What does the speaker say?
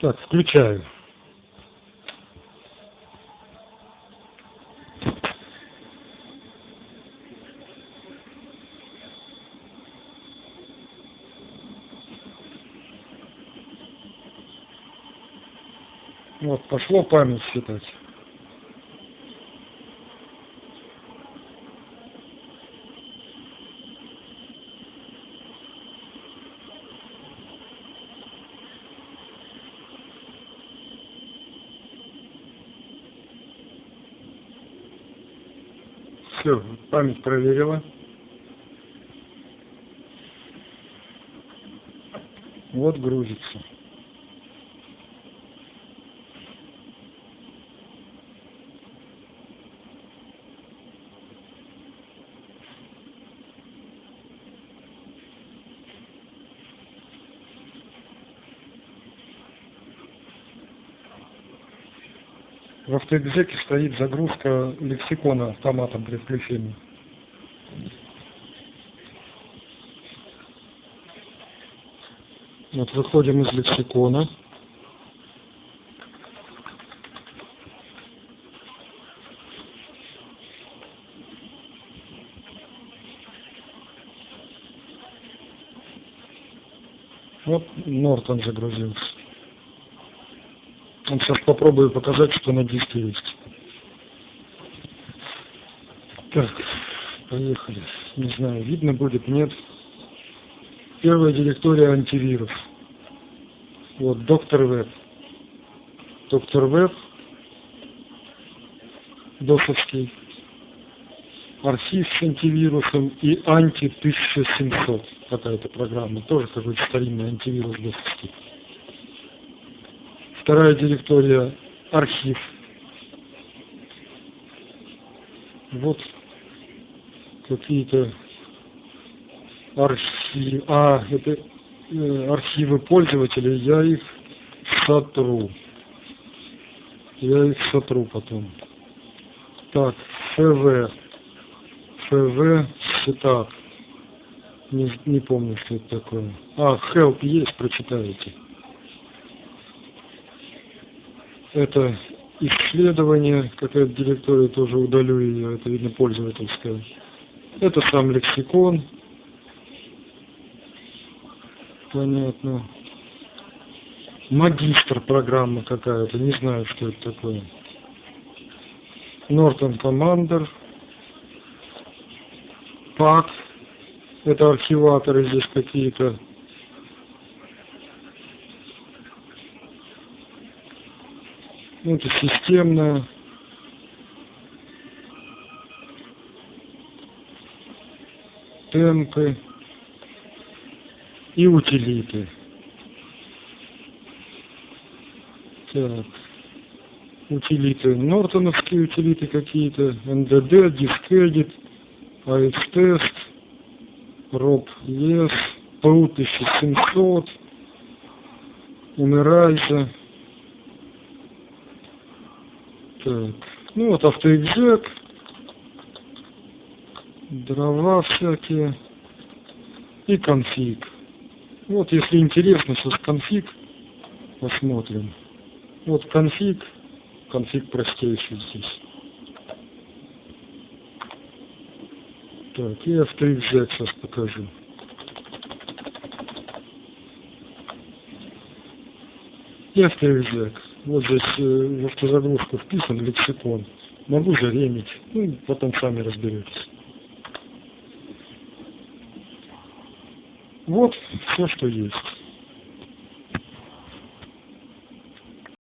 Так, включаю. Вот, пошло память считать. Все, память проверила. Вот грузится. В автоэкзеке стоит загрузка лексикона автоматом при включении. Вот выходим из лексикона. Вот Нортон загрузился. Вот сейчас попробую показать, что на диске есть. Так, поехали. Не знаю, видно будет, нет. Первая директория антивирус. Вот, доктор Веб. Доктор Веб. Досовский. Архив с антивирусом и анти 1700. Какая-то программа. Тоже какой-то старинный антивирус досовский. Вторая директория архив. Вот какие-то архивы. А, это э, архивы пользователей. Я их сотру. Я их сотру потом. Так, ФВ. ФВ сетап. Не, не помню, что это такое. А, help есть, прочитаете. Это исследование, какая-то директория тоже удалю ее, это видно пользовательская. Это сам лексикон. Понятно. Магистр программа какая-то, не знаю, что это такое. Нортон Командер. ПАК. Это архиваторы здесь какие-то. Ну, это системная. Темпы и утилиты. Так. Утилиты. Нортоновские утилиты какие-то. НДД, дискредит, AX-тест, ROP ES, PU 1700, Умирайза. Так. Ну вот автоэкзек. Дрова всякие. И конфиг. Вот если интересно, сейчас конфиг посмотрим. Вот конфиг. Конфиг простейший здесь. Так, и автоэкзек сейчас покажу. И автоэкзек. Вот здесь э, в автозагрузку вписан лексикон. Могу заремить. Ну, потом сами разберетесь. Вот все, что есть.